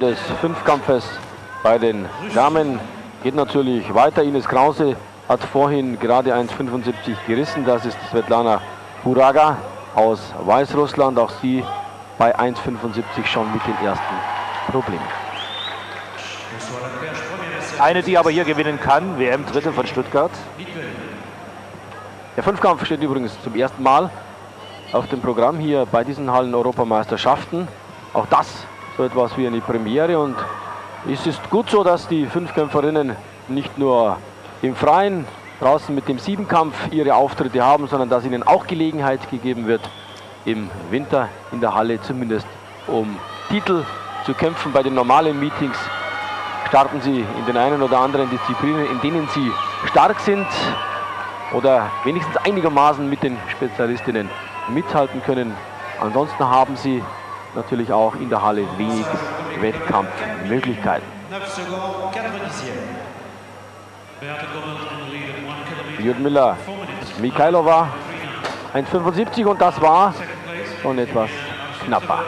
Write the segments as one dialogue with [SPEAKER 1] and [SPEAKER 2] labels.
[SPEAKER 1] des Fünfkampfes bei den Damen geht natürlich weiter. Ines Krause hat vorhin gerade 1,75 gerissen. Das ist Svetlana Buraga aus Weißrussland. Auch sie bei 1,75 schon mit den ersten Problemen.
[SPEAKER 2] Eine, die aber hier gewinnen kann, WM-Dritte von Stuttgart.
[SPEAKER 1] Der Fünfkampf steht übrigens zum ersten Mal auf dem Programm hier bei diesen Hallen-Europameisterschaften. Auch das so etwas wie eine Premiere und es ist gut so, dass die Fünfkämpferinnen nicht nur im Freien draußen mit dem Siebenkampf ihre Auftritte haben, sondern dass ihnen auch Gelegenheit gegeben wird, im Winter in der Halle zumindest um Titel zu kämpfen. Bei den normalen Meetings starten sie in den einen oder anderen Disziplinen, in denen sie stark sind oder wenigstens einigermaßen mit den Spezialistinnen mithalten können. Ansonsten haben sie natürlich auch in der Halle wenig Wettkampfmöglichkeiten. Ljudmila Mikhailova 1,75 und das war schon etwas knapper.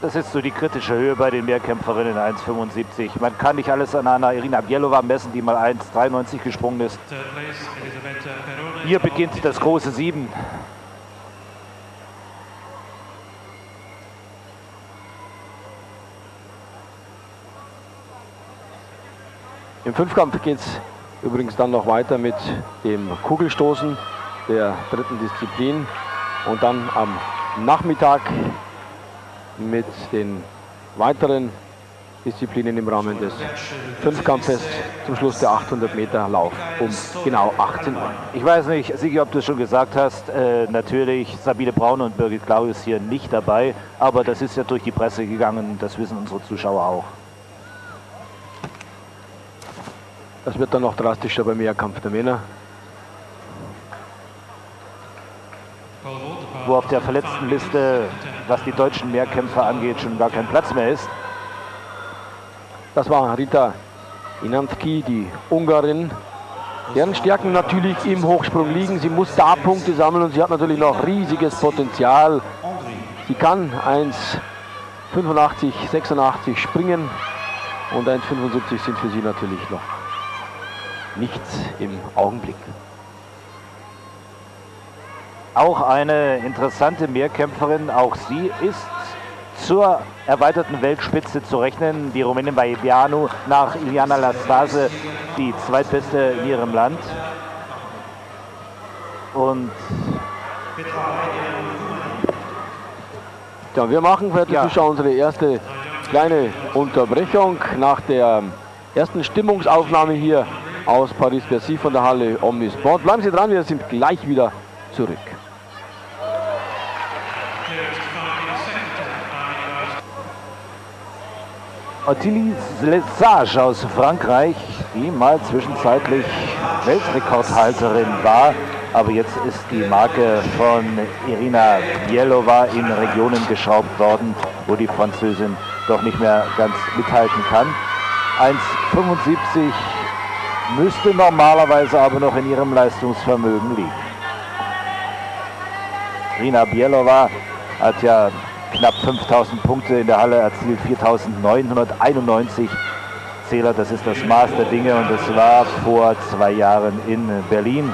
[SPEAKER 2] Das ist so die kritische Höhe bei den Mehrkämpferinnen 1,75. Man kann nicht alles an einer Irina Bielova messen, die mal 1,93 gesprungen ist. Hier beginnt das große Sieben.
[SPEAKER 1] Im Fünfkampf geht es übrigens dann noch weiter mit dem Kugelstoßen der dritten Disziplin und dann am Nachmittag mit den weiteren Disziplinen im Rahmen des Fünfkampfes zum Schluss der 800 Meter Lauf um genau 18 Uhr.
[SPEAKER 2] Ich weiß nicht, Sigi, ob du es schon gesagt hast, äh, natürlich Sabine Braun und Birgit Claudius hier nicht dabei, aber das ist ja durch die Presse gegangen, das wissen unsere Zuschauer auch.
[SPEAKER 1] Das wird dann noch drastischer beim Mehrkampf der Männer.
[SPEAKER 2] Wo auf der Verletztenliste, was die deutschen Mehrkämpfer angeht, schon gar kein Platz mehr ist.
[SPEAKER 1] Das war Rita Inanski, die Ungarin, deren Stärken natürlich im Hochsprung liegen. Sie muss da Punkte sammeln und sie hat natürlich noch riesiges Potenzial. Sie kann 1,85, 86 springen und 1,75 sind für sie natürlich noch nichts im Augenblick.
[SPEAKER 2] Auch eine interessante Mehrkämpferin, auch sie ist zur erweiterten Weltspitze zu rechnen. Die Rumänin Baibianu nach Iliana Lastase, die zweitbeste in ihrem Land. Und
[SPEAKER 1] ja, wir machen für die ja. Zuschauer unsere erste kleine Unterbrechung nach der ersten Stimmungsaufnahme hier aus Paris-Bercy von der Halle Omnisport. Bleiben Sie dran, wir sind gleich wieder zurück.
[SPEAKER 2] Ottilie Lesage aus Frankreich, die mal zwischenzeitlich Weltrekordhalterin war, aber jetzt ist die Marke von Irina Bielova in Regionen geschraubt worden, wo die Französin doch nicht mehr ganz mithalten kann. 1,75 müsste normalerweise aber noch in ihrem Leistungsvermögen liegen. Rina Bielova hat ja knapp 5000 Punkte in der Halle erzielt, 4991 Zähler, das ist das Maß der Dinge und das war vor zwei Jahren in Berlin.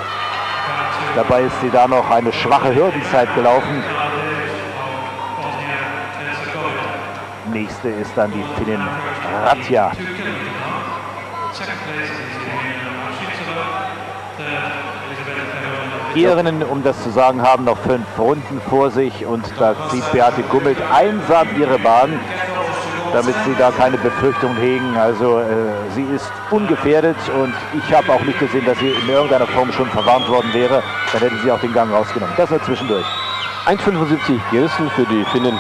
[SPEAKER 2] Dabei ist sie da noch eine schwache Hürdenzeit gelaufen. Nächste ist dann die Finnin Ratja. Ierinnen, um das zu sagen, haben noch fünf Runden vor sich und da zieht Beate Gummelt einsam ihre Bahn, damit sie da keine Befürchtung hegen. Also äh, sie ist ungefährdet und ich habe auch nicht gesehen, dass sie in irgendeiner Form schon verwarnt worden wäre. Dann hätte sie auch den Gang rausgenommen. Das nur zwischendurch.
[SPEAKER 1] 1,75 gerissen für die Finnen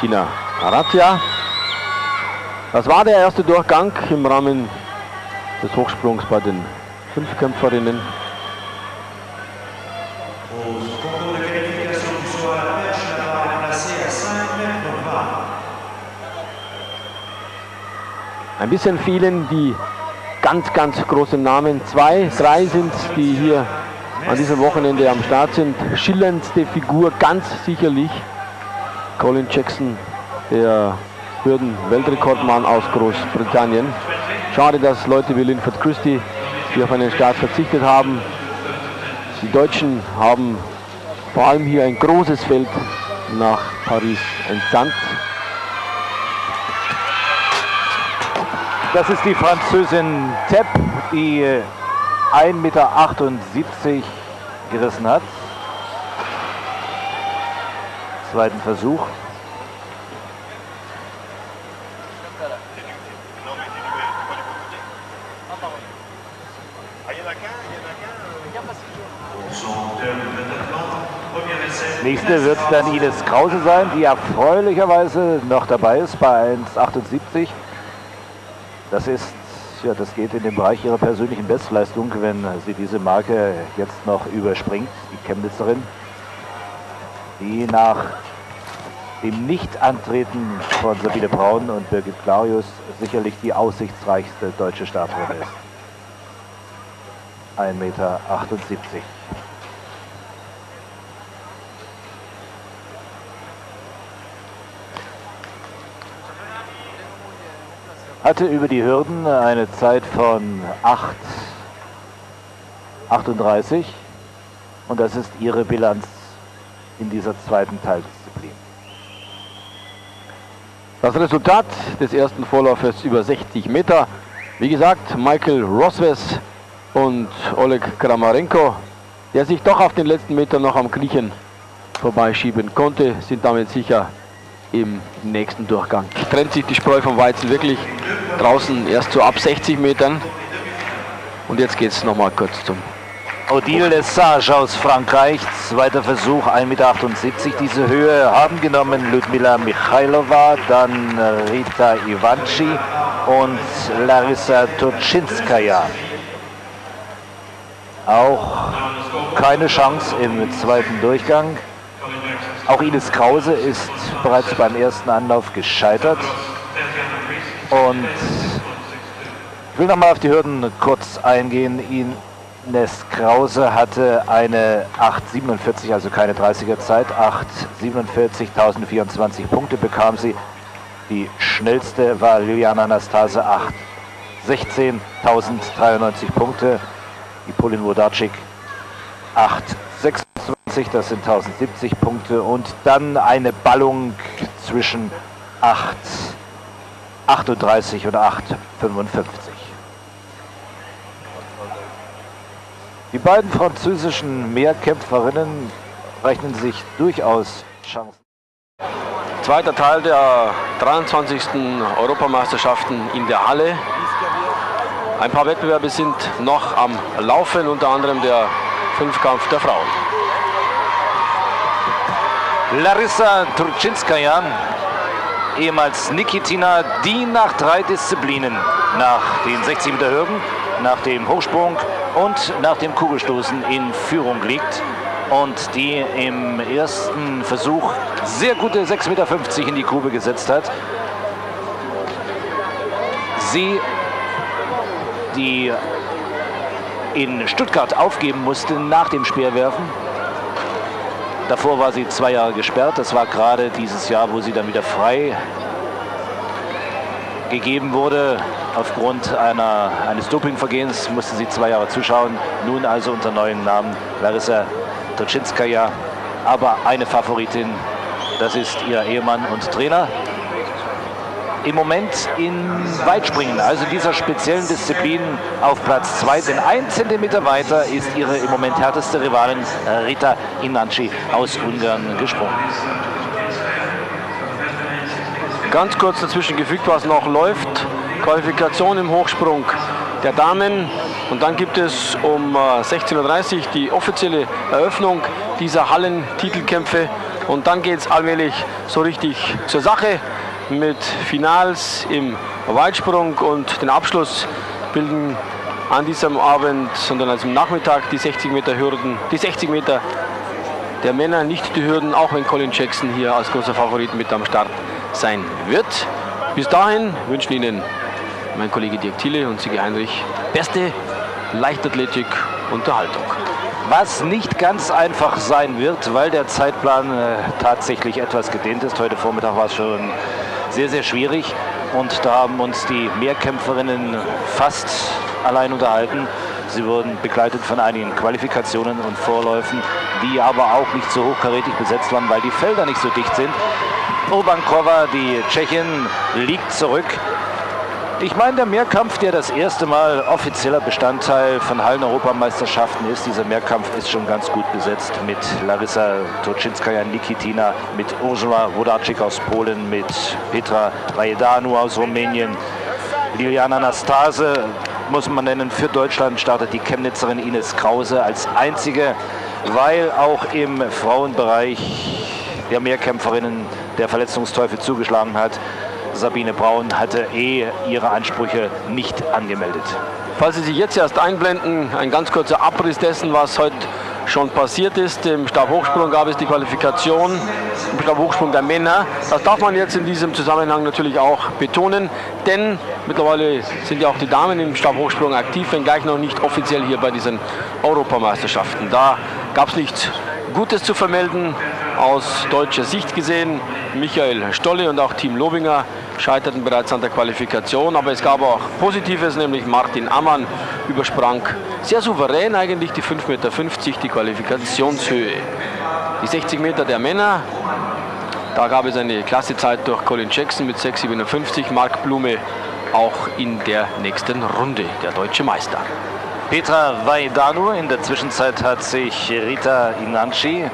[SPEAKER 1] Tina Aratia. Das war der erste Durchgang im Rahmen des Hochsprungs bei den Fünfkämpferinnen. Ein bisschen vielen die ganz, ganz großen Namen. Zwei, drei sind die hier an diesem Wochenende am Start sind. Schillerndste Figur, ganz sicherlich Colin Jackson, der Hürden-Weltrekordmann aus Großbritannien. Schade, dass Leute wie Linford Christie, die auf einen Start verzichtet haben. Die Deutschen haben vor allem hier ein großes Feld nach Paris entsandt.
[SPEAKER 2] Das ist die Französin Tepp, die 1,78 Meter gerissen hat. Zweiten Versuch. Nächste wird dann Ines Krause sein, die erfreulicherweise noch dabei ist bei 1,78. Das ist, ja, das geht in den Bereich ihrer persönlichen Bestleistung, wenn sie diese Marke jetzt noch überspringt, die Chemnitzerin, die nach dem Nichtantreten von Sabine Braun und Birgit Clarius sicherlich die aussichtsreichste deutsche Starterin ist. 1,78 Meter. Hatte über die Hürden eine Zeit von 8,38 und das ist ihre Bilanz in dieser zweiten Teildisziplin.
[SPEAKER 1] Das Resultat des ersten Vorlaufes über 60 Meter. Wie gesagt, Michael Rosves und Oleg Kramarenko, der sich doch auf den letzten Meter noch am Griechen vorbeischieben konnte, sind damit sicher im nächsten Durchgang. Trennt sich die Spreu vom Weizen wirklich draußen erst so ab 60 Metern. Und jetzt geht es nochmal kurz zum
[SPEAKER 2] Odile Lesage aus Frankreich, zweiter Versuch, 1,78 Meter. Diese Höhe haben genommen Ludmila Michailova, dann Rita Ivanci und Larissa Turczynskaja. Auch keine Chance im zweiten Durchgang. Auch Ines Krause ist bereits beim ersten Anlauf gescheitert. Und ich will nochmal auf die Hürden kurz eingehen. Ines Krause hatte eine 8,47, also keine 30er Zeit. 8,47, 1024 Punkte bekam sie. Die schnellste war Liliana Anastase, 8,16, 1093 Punkte. Die Polin Wodacik 8,26. 20, das sind 1070 Punkte und dann eine Ballung zwischen 8, 38 und 8, 55. Die beiden französischen Mehrkämpferinnen rechnen sich durchaus Chancen.
[SPEAKER 1] Zweiter Teil der 23. Europameisterschaften in der Halle. Ein paar Wettbewerbe sind noch am Laufen, unter anderem der Fünfkampf der Frauen.
[SPEAKER 2] Larissa Turczynskaja, ehemals Nikitina, die nach drei Disziplinen, nach den 60 Meter Hürden, nach dem Hochsprung und nach dem Kugelstoßen in Führung liegt und die im ersten Versuch sehr gute 6,50 Meter in die Grube gesetzt hat. Sie, die in Stuttgart aufgeben musste nach dem Speerwerfen, Davor war sie zwei Jahre gesperrt. Das war gerade dieses Jahr, wo sie dann wieder frei gegeben wurde. Aufgrund einer, eines Dopingvergehens musste sie zwei Jahre zuschauen. Nun also unter neuen Namen Larissa Toczynskaja. Aber eine Favoritin, das ist ihr Ehemann und Trainer im Moment in Weitspringen, also dieser speziellen Disziplin, auf Platz 2. Denn ein Zentimeter weiter ist ihre im Moment härteste Rivalin Rita Inanci aus Ungarn gesprungen.
[SPEAKER 1] Ganz kurz dazwischen gefügt, was noch läuft. Qualifikation im Hochsprung der Damen. Und dann gibt es um 16.30 Uhr die offizielle Eröffnung dieser Hallentitelkämpfe. Und dann geht es allmählich so richtig zur Sache mit Finals im Weitsprung und den Abschluss bilden an diesem Abend, sondern also am Nachmittag die 60 Meter Hürden, die 60 Meter der Männer, nicht die Hürden, auch wenn Colin Jackson hier als großer Favorit mit am Start sein wird. Bis dahin wünschen Ihnen mein Kollege Dirk Thiele und Sigi Heinrich beste Leichtathletik Unterhaltung.
[SPEAKER 2] Was nicht ganz einfach sein wird, weil der Zeitplan äh, tatsächlich etwas gedehnt ist. Heute Vormittag war es schon sehr, sehr schwierig und da haben uns die Mehrkämpferinnen fast allein unterhalten. Sie wurden begleitet von einigen Qualifikationen und Vorläufen, die aber auch nicht so hochkarätig besetzt waren, weil die Felder nicht so dicht sind. Urbankova, die Tschechin, liegt zurück. Ich meine, der Mehrkampf, der das erste Mal offizieller Bestandteil von Hallen-Europameisterschaften ist, dieser Mehrkampf ist schon ganz gut besetzt mit Larissa Toczynskaja Nikitina, mit Ursula Wodacik aus Polen, mit Petra Vajedanu aus Rumänien, Liliana Nastase, muss man nennen, für Deutschland startet die Chemnitzerin Ines Krause als einzige, weil auch im Frauenbereich der Mehrkämpferinnen der Verletzungsteufel zugeschlagen hat. Sabine Braun hatte eh ihre Ansprüche nicht angemeldet.
[SPEAKER 1] Falls Sie sich jetzt erst einblenden, ein ganz kurzer Abriss dessen, was heute schon passiert ist. Im Stabhochsprung gab es die Qualifikation, im Stabhochsprung der Männer. Das darf man jetzt in diesem Zusammenhang natürlich auch betonen, denn mittlerweile sind ja auch die Damen im Stabhochsprung aktiv, wenngleich noch nicht offiziell hier bei diesen Europameisterschaften. Da gab es nichts Gutes zu vermelden aus deutscher Sicht gesehen. Michael Stolle und auch Team Lobinger scheiterten bereits an der Qualifikation, aber es gab auch Positives, nämlich Martin Ammann übersprang sehr souverän eigentlich die 5,50 Meter, die Qualifikationshöhe. Die 60 Meter der Männer, da gab es eine Klassezeit durch Colin Jackson mit 6,57, Mark Blume auch in der nächsten Runde, der deutsche Meister.
[SPEAKER 2] Petra Vaidanu, in der Zwischenzeit hat sich Rita Inanci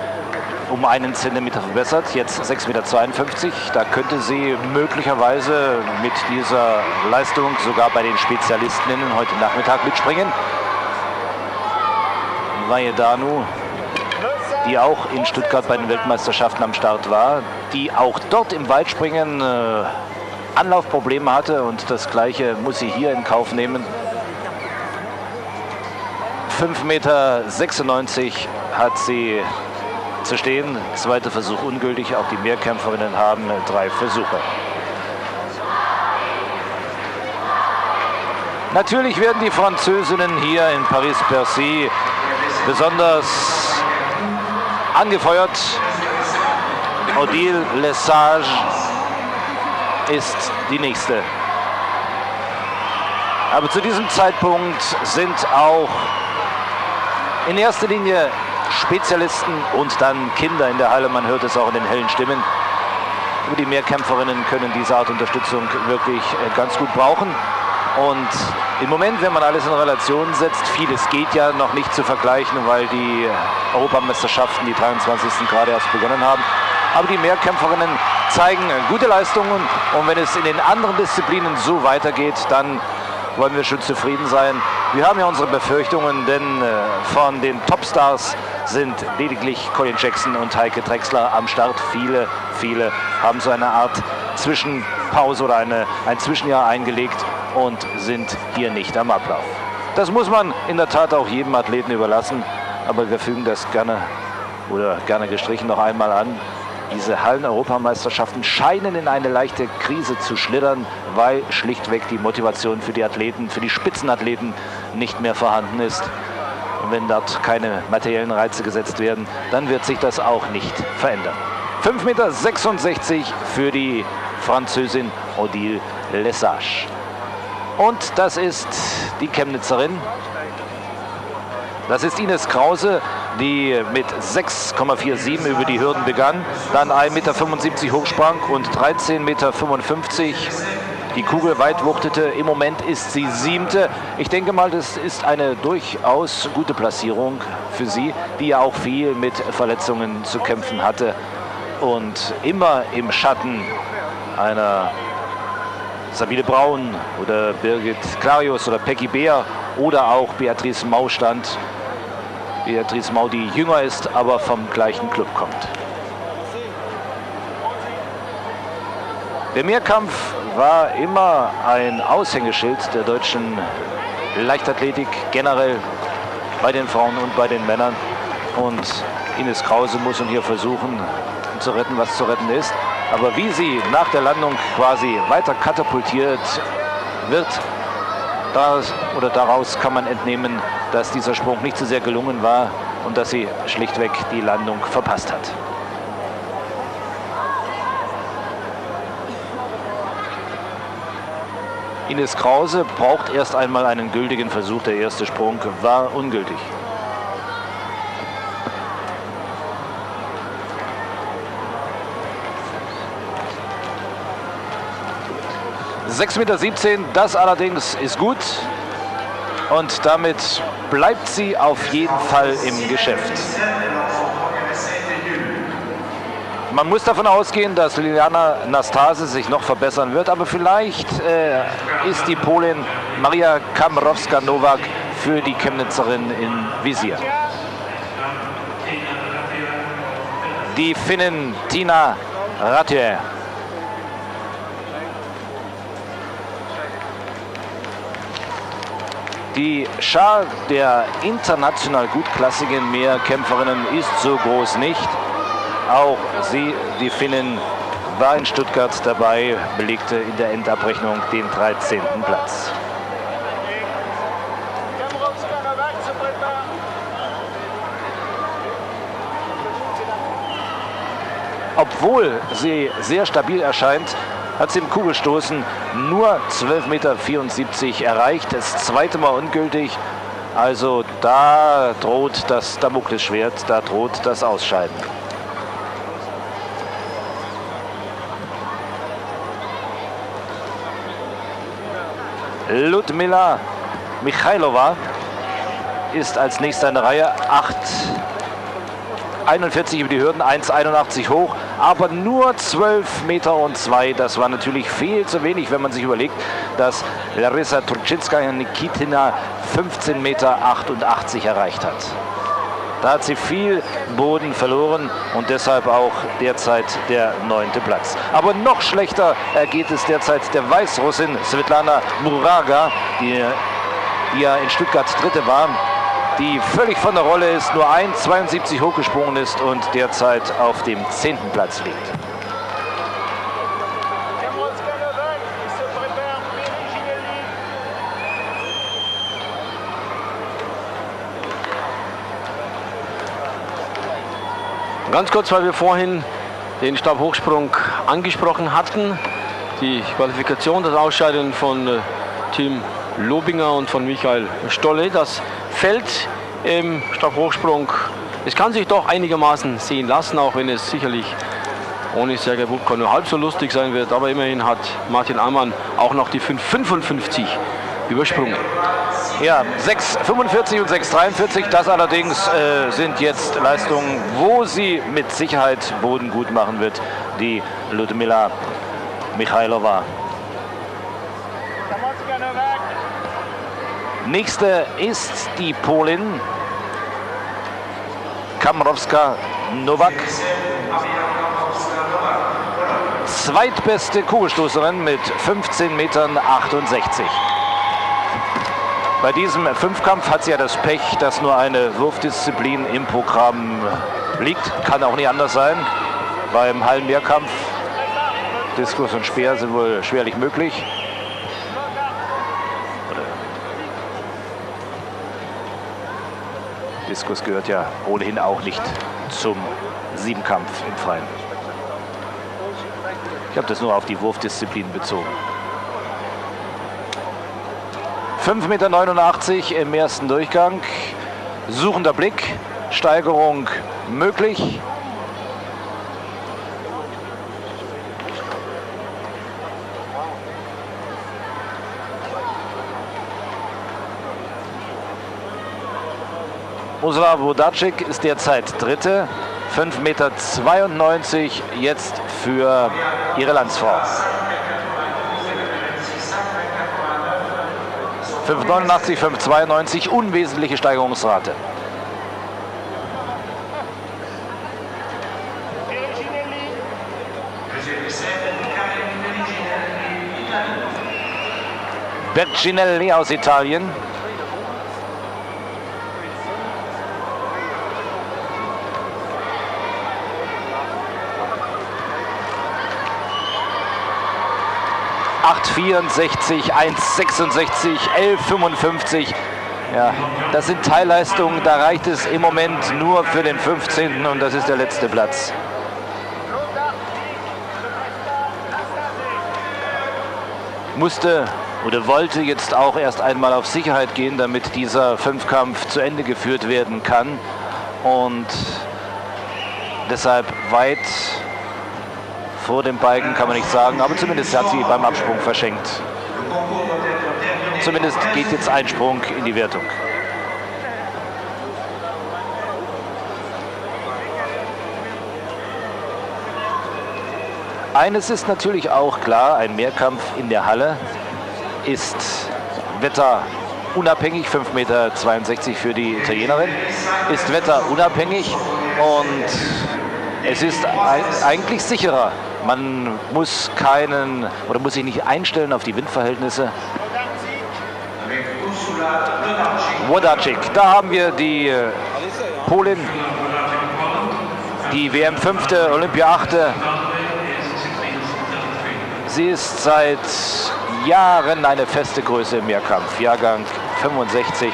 [SPEAKER 2] um einen Zentimeter verbessert, jetzt 6,52 Meter. Da könnte sie möglicherweise mit dieser Leistung sogar bei den Spezialistinnen heute Nachmittag mitspringen. Vajedanu, die auch in Stuttgart bei den Weltmeisterschaften am Start war, die auch dort im Weitspringen äh, Anlaufprobleme hatte und das gleiche muss sie hier in Kauf nehmen. 5,96 Meter hat sie zu stehen. Zweiter Versuch ungültig. Auch die Mehrkämpferinnen haben drei Versuche. Natürlich werden die Französinnen hier in Paris-Bercy besonders angefeuert. Odile Lesage ist die nächste. Aber zu diesem Zeitpunkt sind auch in erster Linie Spezialisten und dann Kinder in der Halle. Man hört es auch in den hellen Stimmen. Die Mehrkämpferinnen können diese Art Unterstützung wirklich äh, ganz gut brauchen. Und im Moment, wenn man alles in Relation setzt, vieles geht ja noch nicht zu vergleichen, weil die Europameisterschaften, die 23. gerade erst begonnen haben. Aber die Mehrkämpferinnen zeigen gute Leistungen und wenn es in den anderen Disziplinen so weitergeht, dann wollen wir schon zufrieden sein. Wir haben ja unsere Befürchtungen, denn äh, von den Topstars sind lediglich Colin Jackson und Heike Drexler am Start. Viele, viele haben so eine Art Zwischenpause oder eine, ein Zwischenjahr eingelegt und sind hier nicht am Ablauf. Das muss man in der Tat auch jedem Athleten überlassen, aber wir fügen das gerne oder gerne gestrichen noch einmal an. Diese Hallen-Europameisterschaften scheinen in eine leichte Krise zu schlittern, weil schlichtweg die Motivation für die Athleten, für die Spitzenathleten nicht mehr vorhanden ist. Und wenn dort keine materiellen Reize gesetzt werden, dann wird sich das auch nicht verändern. 5,66 Meter für die Französin Odile Lesage. Und das ist die Chemnitzerin. Das ist Ines Krause, die mit 6,47 über die Hürden begann, dann 1,75 Meter hochsprang und 13,55 Meter die Kugel weit wuchtete. Im Moment ist sie siebte. Ich denke mal, das ist eine durchaus gute Platzierung für sie, die ja auch viel mit Verletzungen zu kämpfen hatte und immer im Schatten einer Sabine Braun oder Birgit Clarius oder Peggy Beer oder auch Beatrice Mau stand. Beatrice Mau, die jünger ist, aber vom gleichen Club kommt. Der Mehrkampf war immer ein Aushängeschild der deutschen Leichtathletik, generell bei den Frauen und bei den Männern. Und Ines Krause muss hier versuchen zu retten, was zu retten ist. Aber wie sie nach der Landung quasi weiter katapultiert wird, Daraus, oder daraus kann man entnehmen, dass dieser Sprung nicht so sehr gelungen war und dass sie schlichtweg die Landung verpasst hat. Ines Krause braucht erst einmal einen gültigen Versuch. Der erste Sprung war ungültig. 6,17 Meter, das allerdings ist gut. Und damit bleibt sie auf jeden Fall im Geschäft. Man muss davon ausgehen, dass Liliana Nastase sich noch verbessern wird, aber vielleicht äh, ist die Polin Maria Kamrowska-Nowak für die Chemnitzerin in Visier. Die Finnin Tina Ratje Die Schar der international gutklassigen Mehrkämpferinnen ist so groß nicht. Auch sie, die Finnen, war in Stuttgart dabei, belegte in der Endabrechnung den 13. Platz. Obwohl sie sehr stabil erscheint, hat sie im Kugelstoßen nur 12,74 Meter erreicht. Das zweite Mal ungültig. Also da droht das Damoklesschwert, da droht das Ausscheiden. Ludmila Michailova ist als nächster in der Reihe 8 41 über die Hürden, 1,81 hoch, aber nur 12 Meter und 2. Das war natürlich viel zu wenig, wenn man sich überlegt, dass Larissa Turczynska Nikitina 15 Meter 88 erreicht hat. Da hat sie viel Boden verloren und deshalb auch derzeit der neunte Platz. Aber noch schlechter geht es derzeit der Weißrussin Svetlana Muraga, die, die ja in Stuttgart Dritte war die völlig von der Rolle ist, nur 1,72 hochgesprungen ist und derzeit auf dem 10. Platz liegt.
[SPEAKER 1] Ganz kurz, weil wir vorhin den Stabhochsprung angesprochen hatten. Die Qualifikation, das Ausscheiden von äh, Team Lobinger und von Michael Stolle. Das Feld im Stabhochsprung, es kann sich doch einigermaßen sehen lassen, auch wenn es sicherlich ohne Sergei Bubka nur halb so lustig sein wird. Aber immerhin hat Martin Ammann auch noch die 5,55 übersprungen.
[SPEAKER 2] Ja, 6,45 und 6,43, das allerdings äh, sind jetzt Leistungen, wo sie mit Sicherheit Boden gut machen wird, die Ludmila Michailova. Nächste ist die Polin Kamrowska Nowak. Zweitbeste Kugelstoßerin mit 15,68 Metern. Bei diesem Fünfkampf hat sie ja das Pech, dass nur eine Wurfdisziplin im Programm liegt. Kann auch nicht anders sein. Beim Hallenmehrkampf Diskus und Speer sind wohl schwerlich möglich. Diskus gehört ja ohnehin auch nicht zum Siebenkampf im Freien. Ich habe das nur auf die Wurfdisziplin bezogen. 5,89 Meter im ersten Durchgang. Suchender Blick, Steigerung möglich. Ursula Wodacek ist derzeit Dritte. 5,92 Meter jetzt für ihre Landsfrau. 5,89, 5,92, unwesentliche Steigerungsrate. Berginelli aus Italien. 8,64, 1,66, 11,55. Ja, das sind Teilleistungen, da reicht es im Moment nur für den 15. und das ist der letzte Platz. Musste oder wollte jetzt auch erst einmal auf Sicherheit gehen, damit dieser Fünfkampf zu Ende geführt werden kann. Und deshalb weit vor dem Balken kann man nicht sagen, aber zumindest hat sie beim Absprung verschenkt. Zumindest geht jetzt ein Sprung in die Wertung. Eines ist natürlich auch klar, ein Mehrkampf in der Halle ist wetterunabhängig, 5,62 Meter für die Italienerin, ist wetterunabhängig und es ist eigentlich sicherer. Man muss keinen oder muss sich nicht einstellen auf die Windverhältnisse. Wodacik, da haben wir die äh, Polin, die WM 5., Olympia 8. Sie ist seit Jahren eine feste Größe im Mehrkampf, Jahrgang 65.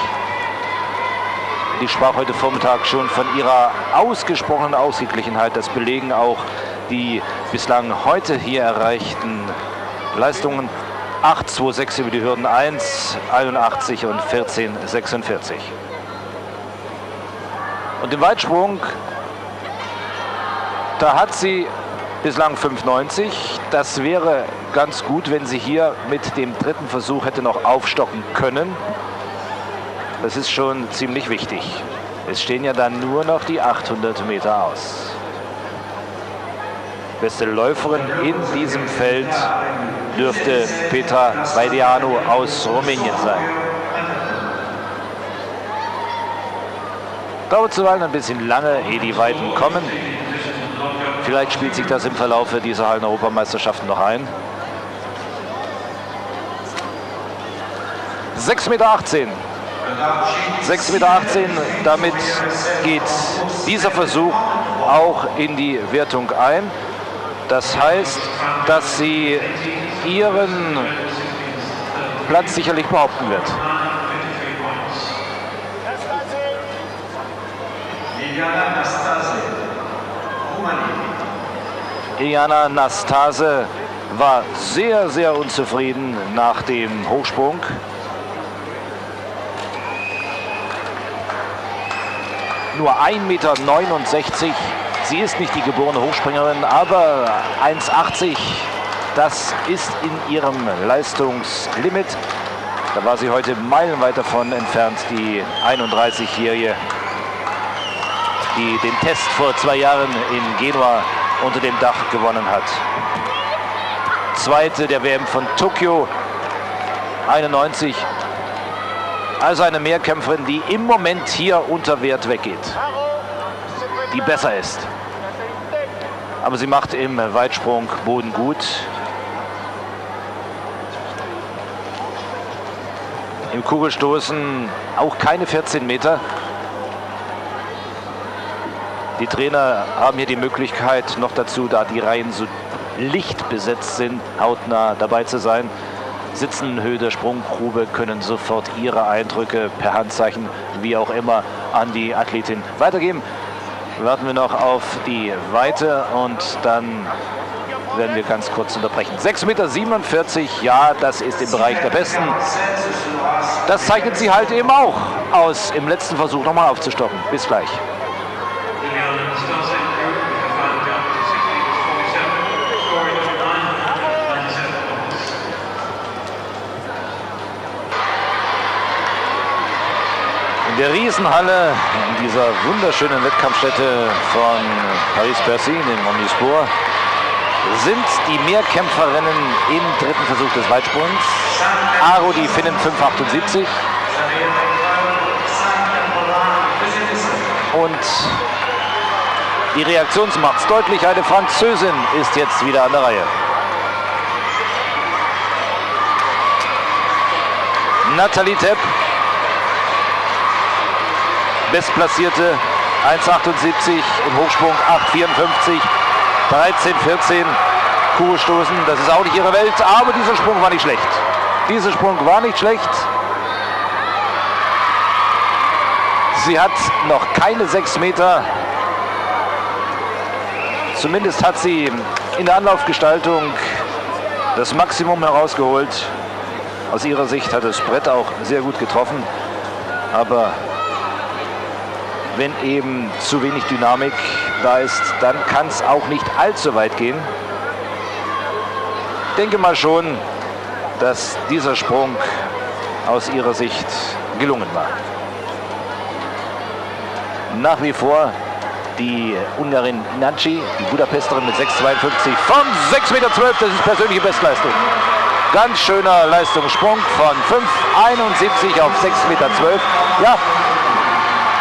[SPEAKER 2] Die sprach heute Vormittag schon von ihrer ausgesprochenen Ausgeglichenheit. Das belegen auch die bislang heute hier erreichten Leistungen. 8,26 über die Hürden 1, 81 und 14,46. Und im Weitsprung, da hat sie bislang 5,90. Das wäre ganz gut, wenn sie hier mit dem dritten Versuch hätte noch aufstocken können. Das ist schon ziemlich wichtig. Es stehen ja dann nur noch die 800 Meter aus. Beste Läuferin in diesem Feld dürfte Petra Vaideanu aus Rumänien sein. Dauert zuweilen ein bisschen lange, ehe die Weiten kommen. Vielleicht spielt sich das im Verlauf dieser Hallen-Europameisterschaften noch ein. 6,18 Meter. 6,18 Meter, damit geht dieser Versuch auch in die Wertung ein. Das heißt, dass sie ihren Platz sicherlich behaupten wird. Iliana Nastase war sehr, sehr unzufrieden nach dem Hochsprung. Nur 1,69 Meter. Sie ist nicht die geborene Hochspringerin, aber 1,80, das ist in ihrem Leistungslimit. Da war sie heute meilenweit davon entfernt, die 31-Jährige, die den Test vor zwei Jahren in Genua unter dem Dach gewonnen hat. Zweite der WM von Tokio, 91. Also eine Mehrkämpferin, die im Moment hier unter Wert weggeht. Die besser ist. Aber sie macht im Weitsprung Boden gut. Im Kugelstoßen auch keine 14 Meter. Die Trainer haben hier die Möglichkeit, noch dazu, da die Reihen so licht besetzt sind, hautnah dabei zu sein. Sitzen Höhe der Sprunggrube, können sofort ihre Eindrücke per Handzeichen, wie auch immer, an die Athletin weitergeben. Warten wir noch auf die Weite und dann werden wir ganz kurz unterbrechen. 6,47 Meter, ja, das ist im Bereich der Besten. Das zeichnet sie halt eben auch aus, im letzten Versuch nochmal aufzustocken. Bis gleich. Der Riesenhalle, in dieser wunderschönen Wettkampfstätte von Paris-Bercy, dem Omnisport, sind die Mehrkämpferinnen im dritten Versuch des Weitsprungs. Aro, die Finnen 5,78. Und die Reaktionsmacht ist deutlich. Eine Französin ist jetzt wieder an der Reihe. Nathalie Tepp Bestplatzierte 1,78 im Hochsprung 8,54, 13,14. Kugelstoßen, das ist auch nicht ihre Welt, aber dieser Sprung war nicht schlecht. Dieser Sprung war nicht schlecht. Sie hat noch keine sechs Meter. Zumindest hat sie in der Anlaufgestaltung das Maximum herausgeholt. Aus ihrer Sicht hat das Brett auch sehr gut getroffen. Aber wenn eben zu wenig Dynamik da ist, dann kann es auch nicht allzu weit gehen. Ich denke mal schon, dass dieser Sprung aus ihrer Sicht gelungen war. Nach wie vor die Ungarin Nanci, die Budapesterin mit 6,52 von 6,12 Meter. Das ist persönliche Bestleistung. Ganz schöner Leistungssprung von 5,71 auf 6,12 Meter. Ja,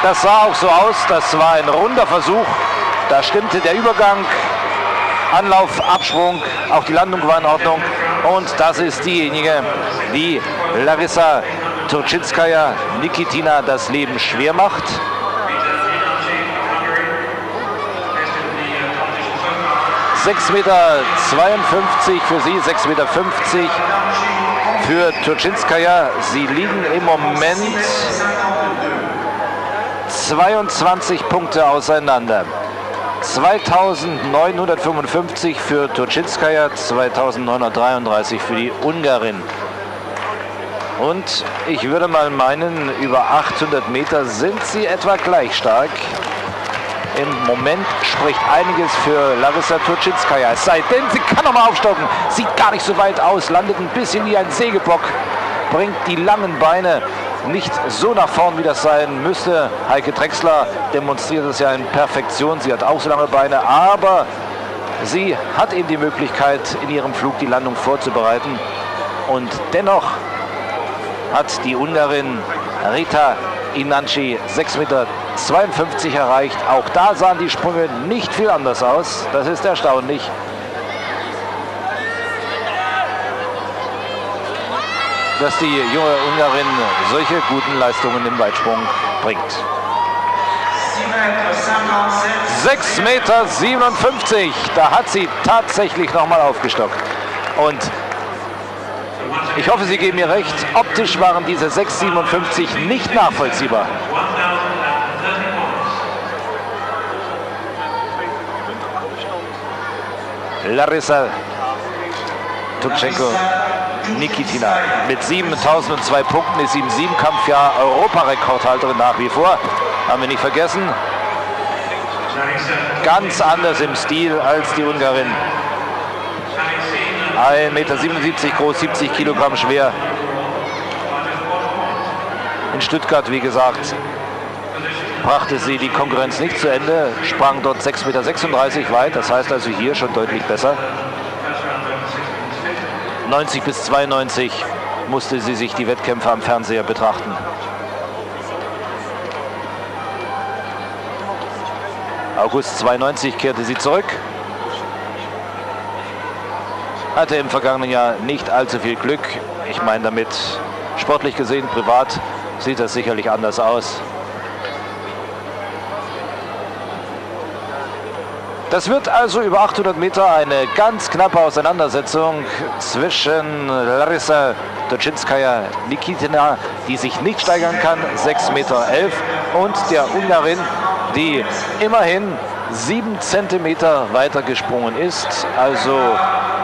[SPEAKER 2] das sah auch so aus. Das war ein runder Versuch. Da stimmte der Übergang, Anlauf, Absprung, auch die Landung war in Ordnung. Und das ist diejenige, die Larissa Turczynskaja Nikitina das Leben schwer macht. 6,52 Meter für sie, 6,50 Meter für Turczynskaja. Sie liegen im Moment 22 Punkte auseinander. 2955 für Turczynskaja, 2933 für die Ungarin. Und ich würde mal meinen, über 800 Meter sind sie etwa gleich stark. Im Moment spricht einiges für Larissa Turczynskaja. Es sei denn, sie kann noch mal aufstocken. Sieht gar nicht so weit aus, landet ein bisschen wie ein Sägebock, bringt die langen Beine nicht so nach vorn, wie das sein müsste. Heike Drexler demonstriert es ja in Perfektion. Sie hat auch so lange Beine, aber sie hat eben die Möglichkeit, in ihrem Flug die Landung vorzubereiten. Und dennoch hat die Ungarin Rita Inanci 6,52 Meter erreicht. Auch da sahen die Sprünge nicht viel anders aus. Das ist erstaunlich. Dass die junge Ungarin solche guten Leistungen im Weitsprung bringt. 6,57 Meter, da hat sie tatsächlich nochmal aufgestockt. Und ich hoffe, Sie geben mir recht, optisch waren diese 6,57 nicht nachvollziehbar. Larissa Tutschenko Nikitina mit 7002 Punkten ist sie im Siebenkampfjahr Europarekordhalterin nach wie vor. Haben wir nicht vergessen. Ganz anders im Stil als die Ungarin. 1,77 Meter groß, 70 Kilogramm schwer. In Stuttgart, wie gesagt, brachte sie die Konkurrenz nicht zu Ende, sprang dort 6,36 Meter weit, das heißt also hier schon deutlich besser. 90 bis 92 musste sie sich die Wettkämpfe am Fernseher betrachten. August 92 kehrte sie zurück. Hatte im vergangenen Jahr nicht allzu viel Glück. Ich meine damit sportlich gesehen, privat sieht das sicherlich anders aus. Das wird also über 800 Meter eine ganz knappe Auseinandersetzung zwischen Larissa Doczynskaja Nikitina, die sich nicht steigern kann, 6,11 Meter, und der Ungarin, die immerhin 7 Zentimeter weiter gesprungen ist, also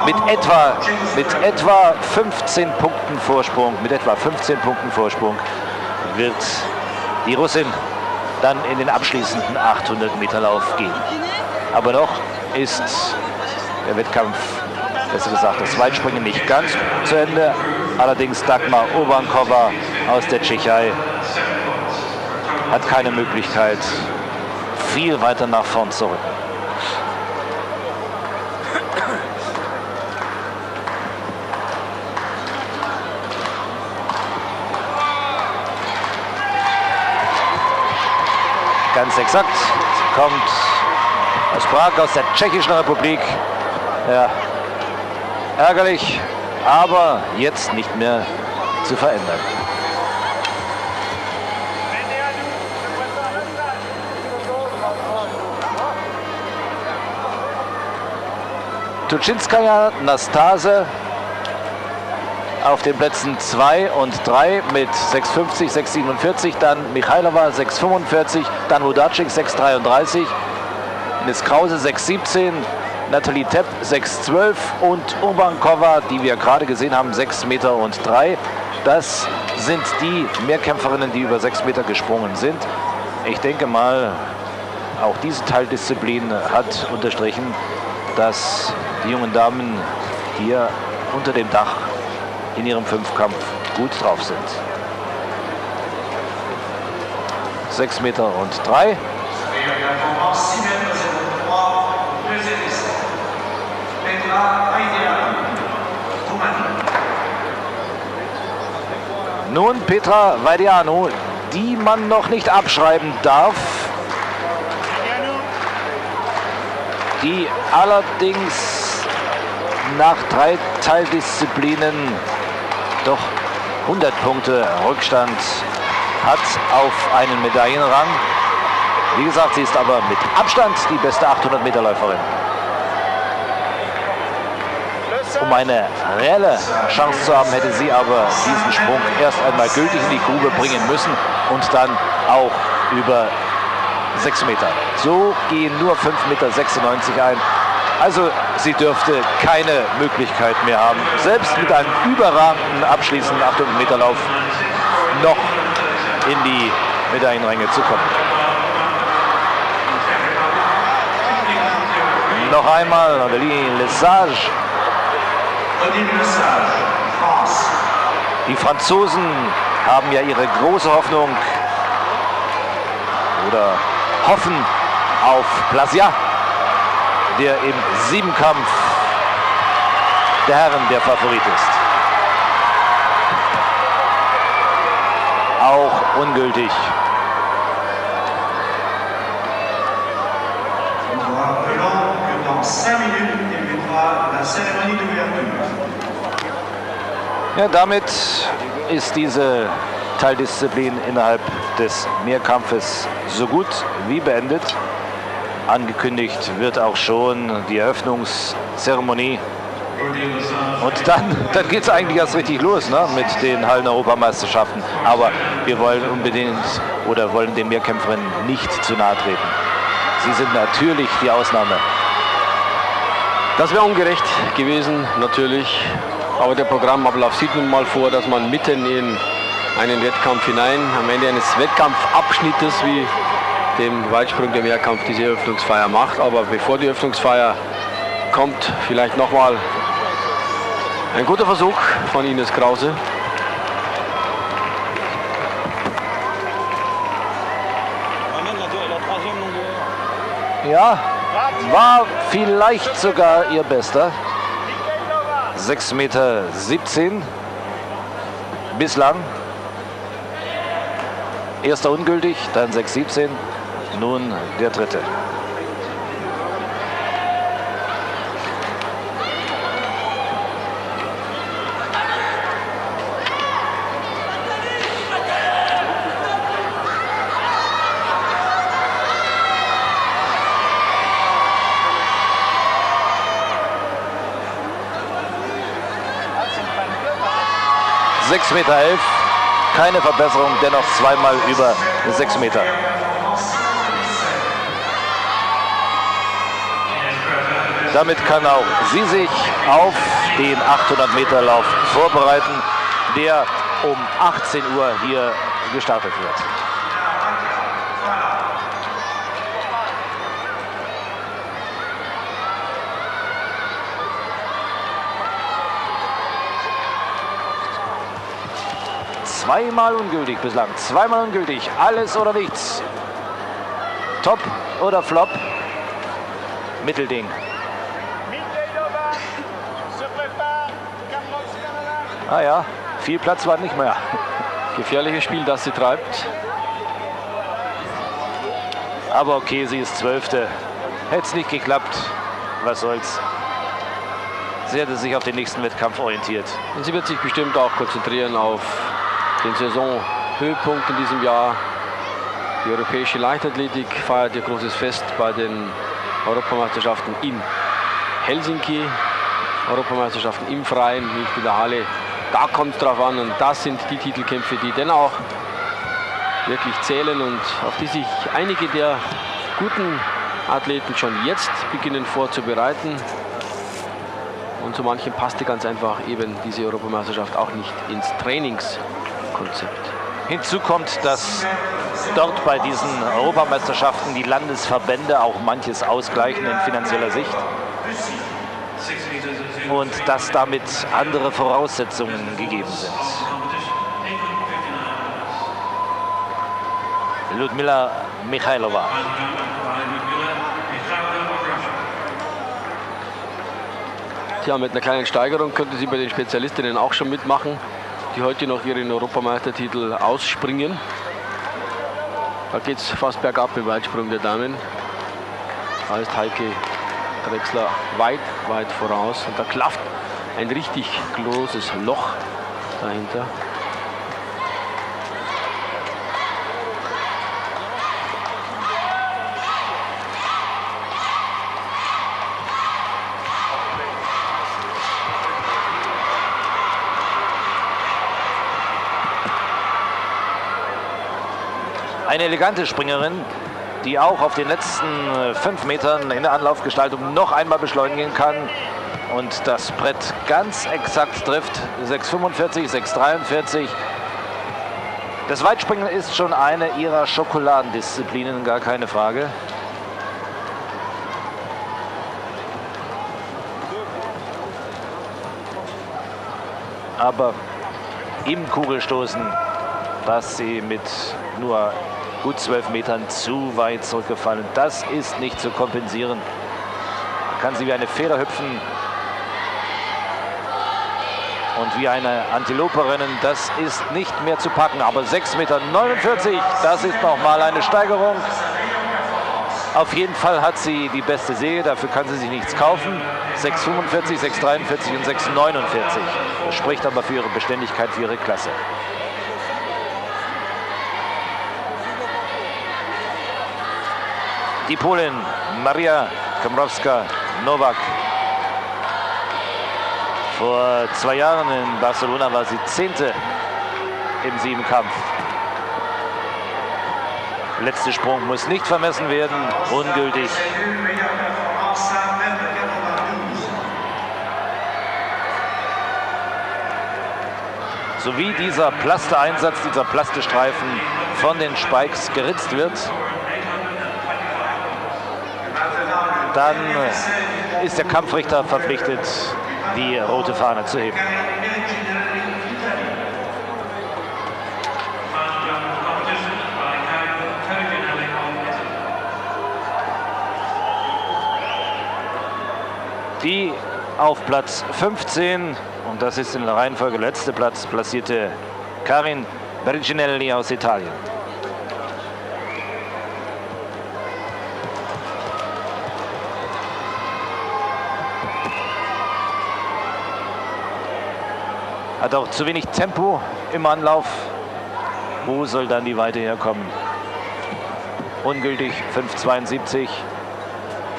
[SPEAKER 2] mit etwa, mit etwa 15 Punkten Vorsprung, mit etwa 15 Punkten Vorsprung wird die Russin dann in den abschließenden 800 Meter Lauf gehen. Aber noch ist der Wettkampf, besser gesagt das Weitspringen, nicht ganz zu Ende. Allerdings Dagmar Obankova aus der Tschechei hat keine Möglichkeit, viel weiter nach vorn zu rücken. Ganz exakt kommt aus Prag, aus der Tschechischen Republik. Ja, ärgerlich, aber jetzt nicht mehr zu verändern. Tuczynskaja, Nastase auf den Plätzen 2 und 3 mit 6,50, 6,47, dann Michailova 6,45, dann Wodacik 6,33, Miss Krause 6,17, Nathalie Tepp 6,12 und Urbankova, die wir gerade gesehen haben, 6 Meter und 3. Das sind die Mehrkämpferinnen, die über 6 Meter gesprungen sind. Ich denke mal, auch diese Teildisziplin hat unterstrichen, dass die jungen Damen hier unter dem Dach in ihrem Fünfkampf gut drauf sind. 6 Meter und 3. Nun Petra Vaidiano, die man noch nicht abschreiben darf. Die allerdings nach drei Teildisziplinen doch 100 Punkte Rückstand hat auf einen Medaillenrang. Wie gesagt, sie ist aber mit Abstand die beste 800 Meter Läuferin. Um eine reelle Chance zu haben, hätte sie aber diesen Sprung erst einmal gültig in die Grube bringen müssen und dann auch über 6 Meter. So gehen nur 5,96 Meter ein. Also sie dürfte keine Möglichkeit mehr haben, selbst mit einem überragenden abschließenden 800 Meter Lauf noch in die Medaillenränge zu kommen. Noch einmal Adeline Lesage. Die Franzosen haben ja ihre große Hoffnung oder hoffen auf Plasia der im Siebenkampf der Herren der Favorit ist. Auch ungültig. Ja, damit ist diese Teildisziplin innerhalb des Mehrkampfes so gut wie beendet. Angekündigt wird auch schon die Eröffnungszeremonie. Und dann, dann geht es eigentlich erst richtig los ne, mit den Hallen-Europameisterschaften. Aber wir wollen unbedingt oder wollen den Mehrkämpferinnen nicht zu nahe treten. Sie sind natürlich die Ausnahme.
[SPEAKER 1] Das wäre ungerecht gewesen, natürlich. Aber der Programmablauf sieht nun mal vor, dass man mitten in einen Wettkampf hinein, am Ende eines Wettkampfabschnittes, wie dem Weitsprung der Mehrkampf diese Eröffnungsfeier macht. Aber bevor die Eröffnungsfeier kommt, vielleicht nochmal ein guter Versuch von Ines Krause.
[SPEAKER 2] Ja, war vielleicht sogar ihr bester. 6,17 Meter bislang. Erster ungültig, dann 6,17 nun der dritte. Sechs Meter elf, keine Verbesserung, dennoch zweimal über sechs Meter. Damit kann auch sie sich auf den 800 Meter Lauf vorbereiten, der um 18 Uhr hier gestartet wird. Zweimal ungültig bislang, zweimal ungültig, alles oder nichts. Top oder Flop? Mittelding. Ah ja, viel Platz war nicht mehr.
[SPEAKER 1] Gefährliches Spiel, das sie treibt.
[SPEAKER 2] Aber okay, sie ist Zwölfte. Hätte es nicht geklappt, was soll's. Sie hätte sich auf den nächsten Wettkampf orientiert.
[SPEAKER 1] Und sie wird sich bestimmt auch konzentrieren auf den Saisonhöhepunkt in diesem Jahr. Die europäische Leichtathletik feiert ihr großes Fest bei den Europameisterschaften in Helsinki, Europameisterschaften im Freien, nicht in der Halle. Da kommt es drauf an und das sind die Titelkämpfe, die dann auch wirklich zählen und auf die sich einige der guten Athleten schon jetzt beginnen vorzubereiten. Und zu manchen passte ganz einfach eben diese Europameisterschaft auch nicht ins Trainingskonzept.
[SPEAKER 2] Hinzu kommt, dass dort bei diesen Europameisterschaften die Landesverbände auch manches ausgleichen in finanzieller Sicht und dass damit andere Voraussetzungen gegeben sind. Ludmila Michailova.
[SPEAKER 1] Tja, mit einer kleinen Steigerung könnte sie bei den Spezialistinnen auch schon mitmachen, die heute noch ihren Europameistertitel ausspringen. Da geht es fast bergab im Weitsprung der Damen. Da ist Heike Drechsler weit, weit voraus. Und da klafft ein richtig großes Loch dahinter.
[SPEAKER 2] Eine elegante Springerin, die auch auf den letzten äh, fünf Metern in der Anlaufgestaltung noch einmal beschleunigen kann und das Brett ganz exakt trifft. 6,45, 6,43. Das Weitspringen ist schon eine ihrer Schokoladendisziplinen, gar keine Frage. Aber im Kugelstoßen, dass sie mit nur gut zwölf Metern zu weit zurückgefallen. Das ist nicht zu kompensieren. Kann sie wie eine Feder hüpfen und wie eine Antilope rennen. Das ist nicht mehr zu packen. Aber 6,49 Meter, das ist nochmal eine Steigerung. Auf jeden Fall hat sie die beste Serie, dafür kann sie sich nichts kaufen. 6,45, 6,43 und 6,49. Das spricht aber für ihre Beständigkeit, für ihre Klasse. Die Polin Maria Komrowska-Nowak. Vor zwei Jahren in Barcelona war sie Zehnte im Siebenkampf. Letzter Sprung muss nicht vermessen werden, ungültig. So wie dieser Plastereinsatz, dieser Plastestreifen von den Spikes geritzt wird, dann ist der Kampfrichter verpflichtet, die rote Fahne zu heben. Die auf Platz 15, und das ist in der Reihenfolge letzte Platz, platzierte Karin Berginelli aus Italien. Hat auch zu wenig Tempo im Anlauf. Wo soll dann die Weite herkommen? Ungültig 5,72.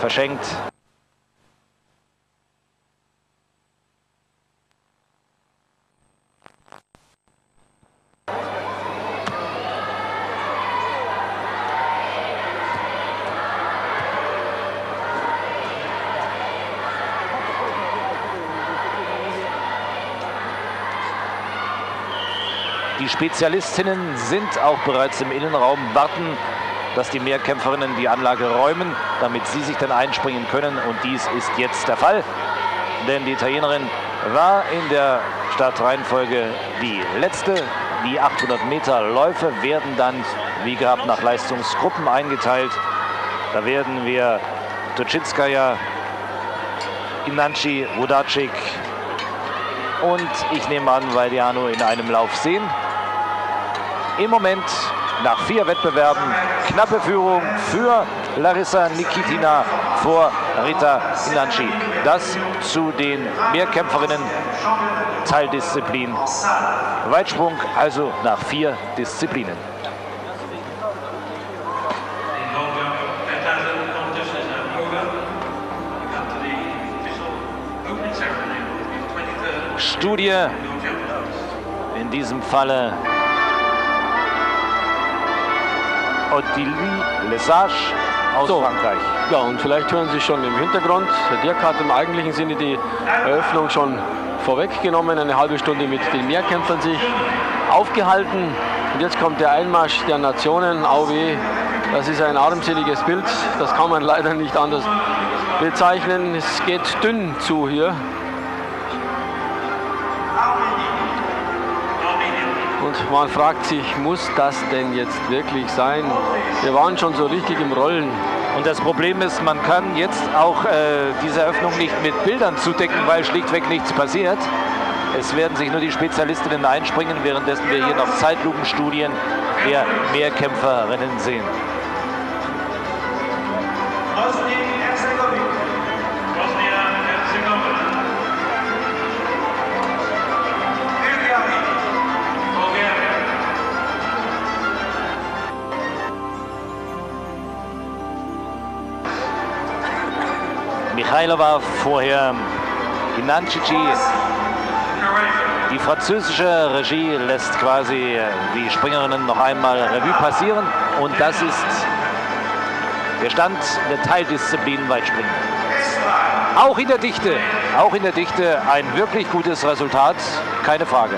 [SPEAKER 2] Verschenkt. Die Spezialistinnen sind auch bereits im Innenraum, warten, dass die Mehrkämpferinnen die Anlage räumen, damit sie sich dann einspringen können. Und dies ist jetzt der Fall, denn die Italienerin war in der Startreihenfolge die letzte. Die 800 Meter Läufe werden dann, wie gehabt, nach Leistungsgruppen eingeteilt. Da werden wir Toczynskaya, Inanci, Wodacik und ich nehme an, Vaidiano in einem Lauf sehen. Im Moment nach vier Wettbewerben knappe Führung für Larissa Nikitina vor Rita Inanci. Das zu den Mehrkämpferinnen Teildisziplin Weitsprung, also nach vier Disziplinen. Studie. In diesem Falle Ottilie Lesage aus so. Frankreich.
[SPEAKER 1] Ja, und vielleicht hören Sie schon im Hintergrund, der Dirk hat im eigentlichen Sinne die Eröffnung schon vorweggenommen, eine halbe Stunde mit den Mehrkämpfern sich aufgehalten. Und jetzt kommt der Einmarsch der Nationen, AOW. Das ist ein armseliges Bild, das kann man leider nicht anders bezeichnen. Es geht dünn zu hier. Und man fragt sich, muss das denn jetzt wirklich sein? Wir waren schon so richtig im Rollen.
[SPEAKER 2] Und das Problem ist, man kann jetzt auch äh, diese Eröffnung nicht mit Bildern zudecken, weil schlichtweg nichts passiert. Es werden sich nur die Spezialistinnen einspringen, währenddessen wir hier noch Zeitlupenstudien der Mehrkämpferinnen sehen. Michailova vorher Ginancici. Die französische Regie lässt quasi die Springerinnen noch einmal Revue passieren und das ist der Stand der Teildisziplin Weitspringen. Auch in der Dichte, auch in der Dichte ein wirklich gutes Resultat, keine Frage.